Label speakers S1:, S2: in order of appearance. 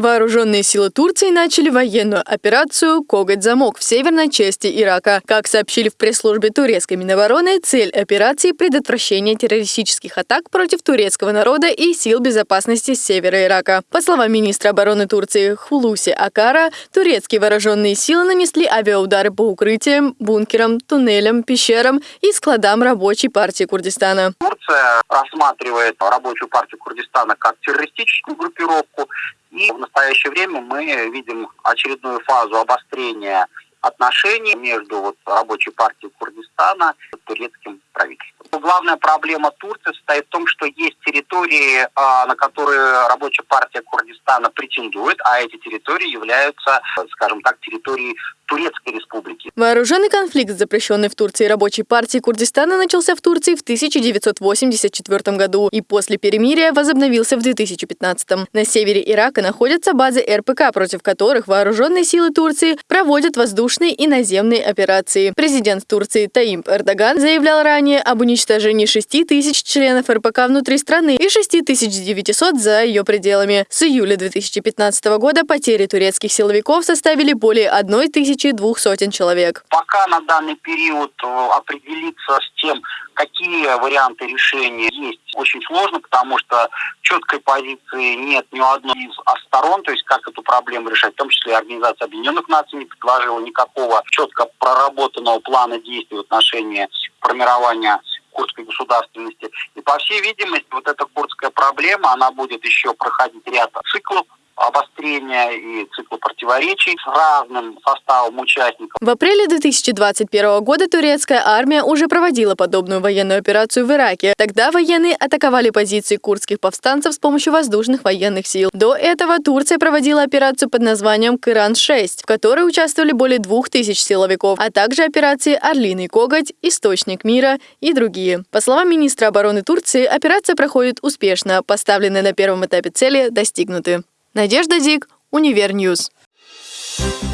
S1: Вооруженные силы Турции начали военную операцию «Коготь-замок» в северной части Ирака. Как сообщили в пресс-службе турецкой Минобороны, цель операции – предотвращение террористических атак против турецкого народа и сил безопасности севера Ирака. По словам министра обороны Турции Хулуси Акара, турецкие вооруженные силы нанесли авиаудары по укрытиям, бункерам, туннелям, пещерам и складам рабочей партии Курдистана.
S2: Турция рассматривает рабочую партию Курдистана как террористическую группировку. И в настоящее время мы видим очередную фазу обострения отношений между вот, рабочей партией Курдистана и турецким. Главная проблема Турции состоит в том, что есть территории, а, на которые рабочая партия Курдистана претендует, а эти территории являются, скажем так, территорией Турецкой республики.
S1: Вооруженный конфликт, запрещенный в Турции рабочей партией Курдистана, начался в Турции в 1984 году и после перемирия возобновился в 2015. На севере Ирака находятся базы РПК, против которых вооруженные силы Турции проводят воздушные и наземные операции. Президент Турции Таимп Эрдоган заявлял ранее об уничтожении 6 тысяч членов РПК внутри страны и 6900 за ее пределами. С июля 2015 года потери турецких силовиков составили более 1 тысячи тысячи двух сотен человек.
S2: Пока на данный период э, определиться с тем, какие варианты решения есть, очень сложно, потому что четкой позиции нет ни у одной из сторон, то есть как эту проблему решать, в том числе Организация Объединенных Наций не предложила никакого четко проработанного плана действий в отношении формирования курдской государственности. И, по всей видимости, вот эта курдская проблема, она будет еще проходить ряд циклов обострения и цикла противоречий с разным составом участников.
S1: В апреле 2021 года турецкая армия уже проводила подобную военную операцию в Ираке. Тогда военные атаковали позиции курдских повстанцев с помощью воздушных военных сил. До этого Турция проводила операцию под названием «Кыран-6», в которой участвовали более двух тысяч силовиков, а также операции «Орлиный коготь», «Источник мира» и другие. По словам министра обороны Турции, операция проходит успешно, поставленные на первом этапе цели достигнуты. Надежда Дик, Универньюз. Thank